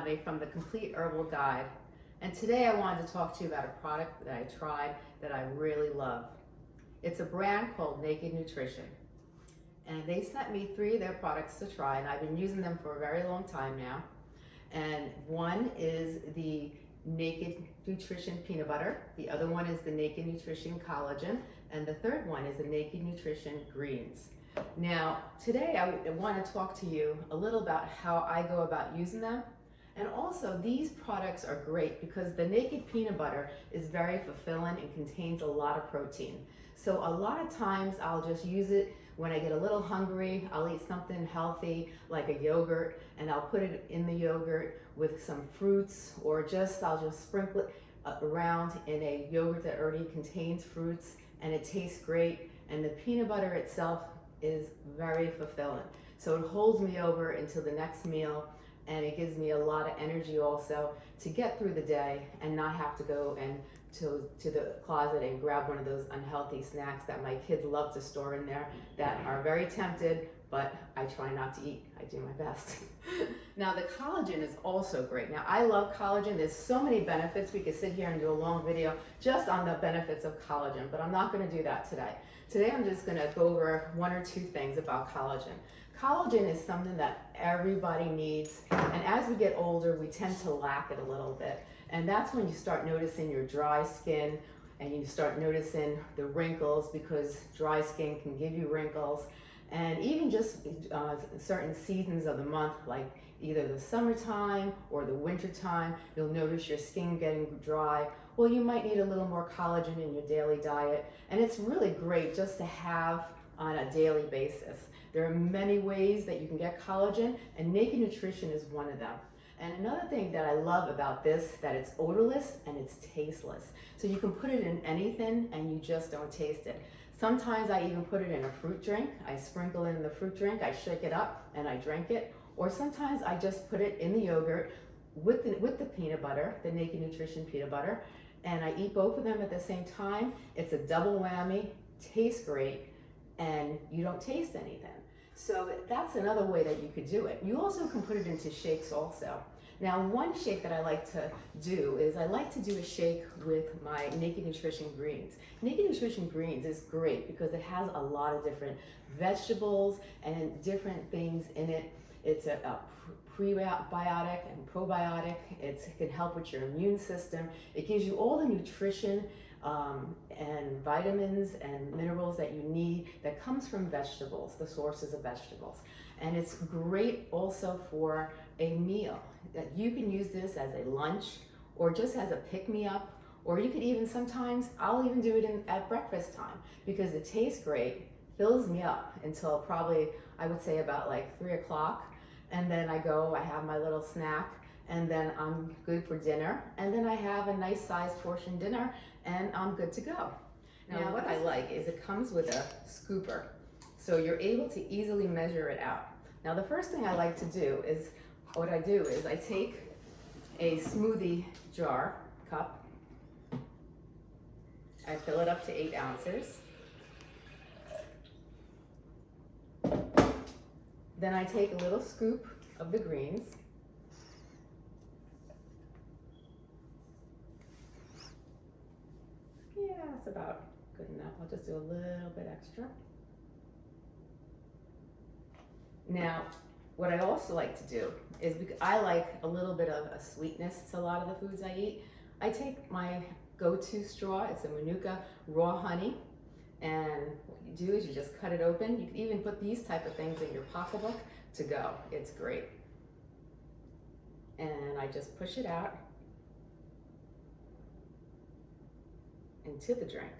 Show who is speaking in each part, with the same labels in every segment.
Speaker 1: From the Complete Herbal Guide. And today I wanted to talk to you about a product that I tried that I really love. It's a brand called Naked Nutrition. And they sent me three of their products to try and I've been using them for a very long time now. And one is the Naked Nutrition Peanut Butter. The other one is the Naked Nutrition Collagen. And the third one is the Naked Nutrition Greens. Now, today I want to talk to you a little about how I go about using them. And also, these products are great because the naked peanut butter is very fulfilling and contains a lot of protein. So a lot of times I'll just use it when I get a little hungry, I'll eat something healthy like a yogurt and I'll put it in the yogurt with some fruits or just I'll just sprinkle it uh, around in a yogurt that already contains fruits and it tastes great and the peanut butter itself is very fulfilling. So it holds me over until the next meal and it gives me a lot of energy also to get through the day and not have to go and to, to the closet and grab one of those unhealthy snacks that my kids love to store in there that mm-hmm. are very tempted, but I try not to eat. I do my best. now the collagen is also great. Now I love collagen. There's so many benefits. We could sit here and do a long video just on the benefits of collagen, but I'm not gonna do that today. Today I'm just gonna go over one or two things about collagen. Collagen is something that everybody needs, and as we get older, we tend to lack it a little bit. And that's when you start noticing your dry skin and you start noticing the wrinkles because dry skin can give you wrinkles. And even just uh, certain seasons of the month, like either the summertime or the wintertime, you'll notice your skin getting dry well, you might need a little more collagen in your daily diet. And it's really great just to have on a daily basis. There are many ways that you can get collagen and Naked Nutrition is one of them. And another thing that I love about this, that it's odorless and it's tasteless. So you can put it in anything and you just don't taste it. Sometimes I even put it in a fruit drink. I sprinkle it in the fruit drink, I shake it up and I drink it. Or sometimes I just put it in the yogurt with the, with the peanut butter, the Naked Nutrition peanut butter, and I eat both of them at the same time. It's a double whammy, tastes great, and you don't taste anything. So that's another way that you could do it. You also can put it into shakes also. Now, one shake that I like to do is I like to do a shake with my Naked Nutrition Greens. Naked Nutrition Greens is great because it has a lot of different vegetables and different things in it. It's a, a prebiotic and probiotic. It's, it can help with your immune system. It gives you all the nutrition um, and vitamins and minerals that you need that comes from vegetables, the sources of vegetables. And it's great also for a meal. That You can use this as a lunch or just as a pick-me-up or you could even sometimes, I'll even do it in, at breakfast time because it tastes great, fills me up until probably, I would say about like three o'clock and then I go, I have my little snack, and then I'm good for dinner, and then I have a nice sized portion dinner, and I'm good to go. Now, now what I like is it comes with a scooper, so you're able to easily measure it out. Now the first thing I like to do is, what I do is I take a smoothie jar, cup, I fill it up to eight ounces, Then I take a little scoop of the greens. Yeah, that's about good enough. I'll just do a little bit extra. Now, what I also like to do is because I like a little bit of a sweetness to a lot of the foods I eat. I take my go-to straw, it's a Manuka raw honey, and what you do is you just cut it open. You can even put these type of things in your pocketbook to go. It's great. And I just push it out into the drink.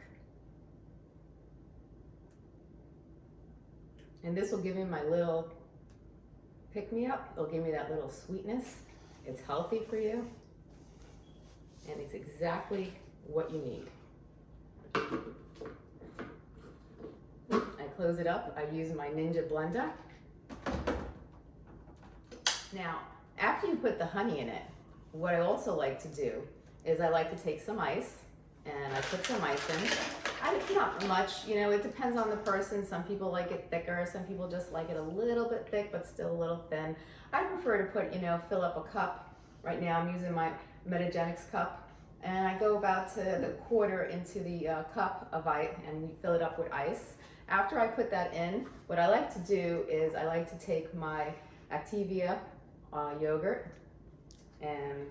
Speaker 1: And this will give me my little pick-me-up. It'll give me that little sweetness. It's healthy for you. And it's exactly what you need I close it up, I use my Ninja blender. Now, after you put the honey in it, what I also like to do is I like to take some ice and I put some ice in. I, it's not much, you know, it depends on the person. Some people like it thicker, some people just like it a little bit thick, but still a little thin. I prefer to put, you know, fill up a cup Right now I'm using my Metagenics cup and I go about to the quarter into the uh, cup of ice and you fill it up with ice. After I put that in, what I like to do is I like to take my Activia uh, yogurt and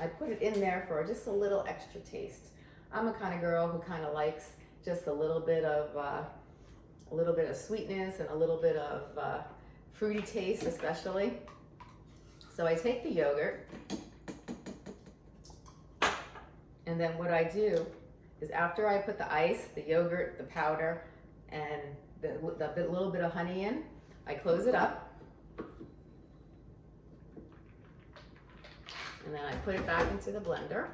Speaker 1: I put it in there for just a little extra taste. I'm a kind of girl who kind of likes just a little bit of uh, a little bit of sweetness and a little bit of uh, fruity taste especially. So I take the yogurt and then what I do is after I put the ice, the yogurt, the powder, and the, the little bit of honey in, I close it up. And then I put it back into the blender.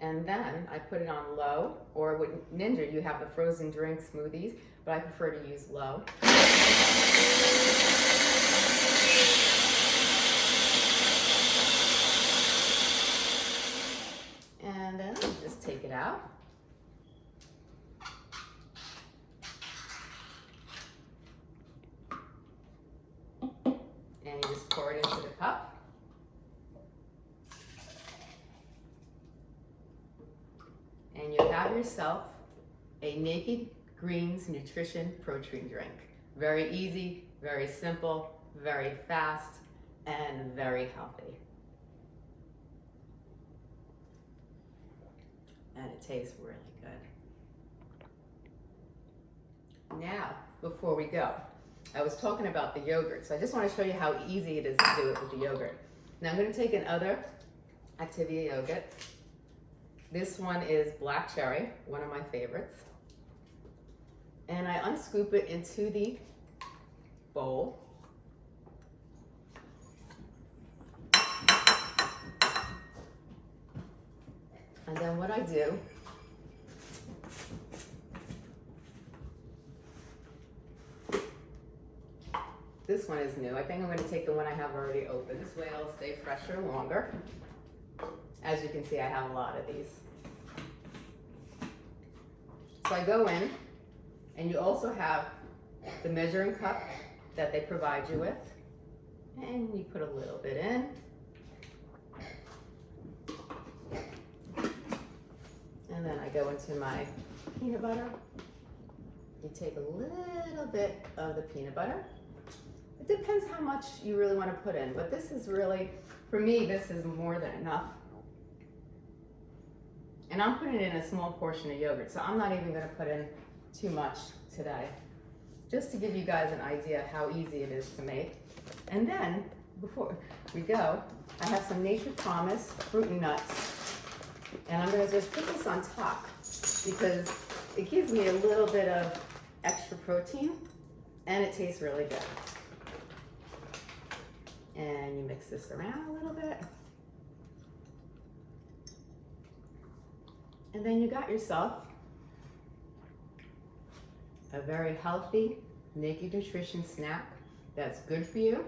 Speaker 1: And then I put it on low, or with Ninja, you have the frozen drink smoothies, but I prefer to use low. And then just take it out. And you just pour it into the cup. And you have yourself a Naked Greens Nutrition Protein Drink. Very easy, very simple, very fast, and very healthy. And it tastes really good. Now, before we go, I was talking about the yogurt, so I just want to show you how easy it is to do it with the yogurt. Now I'm going to take another Activia yogurt. This one is black cherry, one of my favorites. And I unscoop it into the bowl. And then what I do This one is new. I think I'm going to take the one I have already open. This way it'll stay fresher longer. As you can see, I have a lot of these. So I go in, and you also have the measuring cup that they provide you with. And you put a little bit in. And then I go into my peanut butter. You take a little bit of the peanut butter. It depends how much you really want to put in, but this is really, for me, this is more than enough. And I'm putting in a small portion of yogurt, so I'm not even going to put in too much today. Just to give you guys an idea how easy it is to make. And then, before we go, I have some Nature Promise fruit and nuts. And I'm to just put this on top because it gives me a little bit of extra protein and it tastes really good. And you mix this around a little bit. And then you got yourself a very healthy naked nutrition snack that's good for you.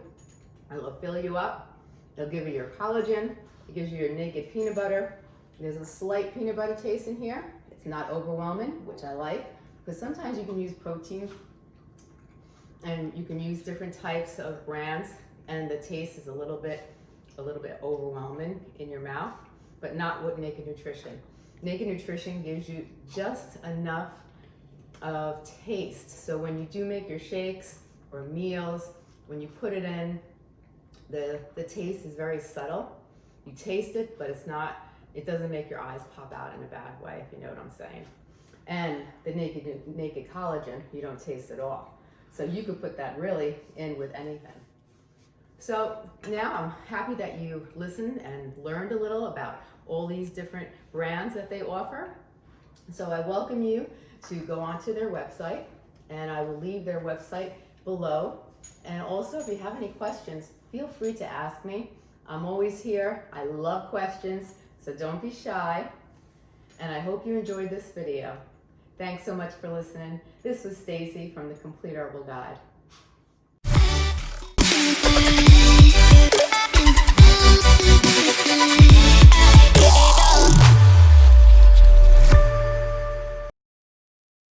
Speaker 1: It'll fill you up. It'll give you your collagen. It gives you your naked peanut butter. There's a slight peanut butter taste in here. It's not overwhelming, which I like, because sometimes you can use protein and you can use different types of brands and the taste is a little bit a little bit overwhelming in your mouth, but not with Naked Nutrition. Naked Nutrition gives you just enough of taste. So when you do make your shakes or meals, when you put it in, the, the taste is very subtle. You taste it, but it's not, it doesn't make your eyes pop out in a bad way, if you know what I'm saying. And the naked, naked collagen, you don't taste at all. So you could put that really in with anything. So now I'm happy that you listened and learned a little about all these different brands that they offer. So I welcome you to go onto their website and I will leave their website below. And also if you have any questions, feel free to ask me. I'm always here. I love questions, so don't be shy. And I hope you enjoyed this video. Thanks so much for listening. This was Stacy from The Complete Herbal Guide.